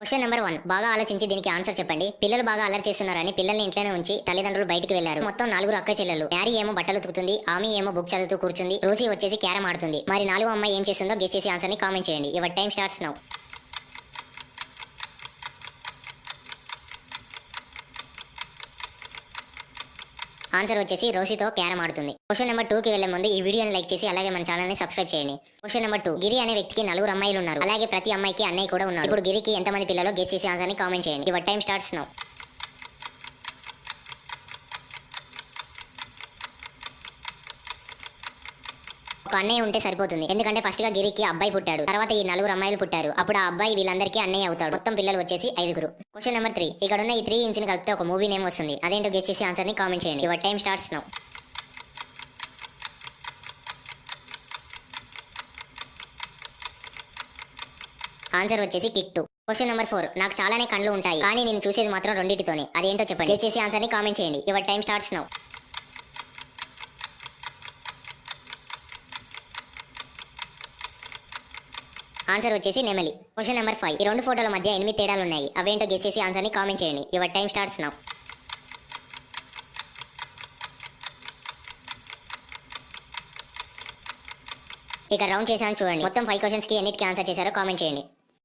Question number one బాగా ఆలోచించి దీనికి ఆన్సర్ చెప్పండి. పిల్లలు బాగా అల్లరి చేస్తున్నారని పిల్లల్ని ఇంట్లోనే ఉంచి తల్లిదండ్రులు బయటికి వెళ్ళారు మొత్తం నాలుగురు అక్క చెల్లెలు మ్యారీ ఏమో బట్టలు ఉతుకుతుంది ఆమె ఏమో బుక్ చదువుతూ కూర్చుంది రోజీ వచ్చేసి క్యారం ఆడుతుంది. మరి నాలుగో అమ్మాయి ఏం చేస్తుందో గెస్ చేసి ఆన్సర్ని కామెంట్ చేయండి. Your time starts now answer వచ్చేసి రోసితో క్యారం ఆడుతుంది క్వశ్చన్ నెంబర్ టూ కి వెళ్ళే ముందు ఈ వీడియోని లైక్ చేసి అలాగే మన ఛానల్ని సబ్స్క్రైబ్ చేయండి. క్వశ్చన్ నెంబర్ టూ గిరి అనే వ్యక్తికి నలుగురు అమ్మాయిలు ఉన్నారు. అలాగే ప్రతి అమ్మాయికి అన్నయ్య కూడా ఉన్నారు ఇప్పుడు గిరికి ఎంతమంది పిల్లలు గెస్ చేసి ఆన్సర్ని కామెంట్ చేయండి. యువర్ టైం స్టార్ట్స్ నౌ ఒక అన్నయ్య ఉంటే సరిపోతుంది. ఎందుకంటే ఫస్ట్గా గిరికి అబ్బాయి పుట్టాడు. తర్వాత ఈ నలుగురు అమ్మాయిలు పుట్టారు. అప్పుడు ఆ అబ్బాయి వీళ్ళందరికీ అన్నయ్య అవుతాడు. మొత్తం పిల్లలు వచ్చేసి ఐదుగురు. క్వశ్చన్ నెంబర్ త్రీ ఇక్కడ ఉన్న ఈ త్రీ ఇంచ్ని కలిపితే ఒక మూవీ నేమ్ వస్తుంది. అదేంటో గెస్ చేసి ఆన్సర్ని కామెంట్ చేయండి. Your time starts now answer వచ్చేసి కిక్ టూ క్వశ్చన్ నెంబర్ ఫోర్ నాకు చాలానే కళ్ళు ఉంటాయి. కానీ నేను చూసేది మాత్రం రెండింటితోనే. అదేంటో చెప్పండి. గెస్ చేసి ఆన్సర్ని కామెంట్ చేయండి. Your time starts now answer వచ్చేసి నెమలి. క్వశ్చన్ నెంబర్ ఫైవ్ ఈ రెండు ఫోటోల మధ్య ఎనిమిది తేడాలు ఉన్నాయి అవేంటో గెసేసి ఆన్సర్ని ఆన్సర్ని కామెంట్ చేయండి. యువర్ టైం స్టార్ట్స్ నౌ ఇక రౌండ్ చేశాను చూడండి. మొత్తం ఫైవ్ క్వశ్చన్స్కి ఎన్నిటికి ఆన్సర్ చేశారో కామెంట్ చేయండి.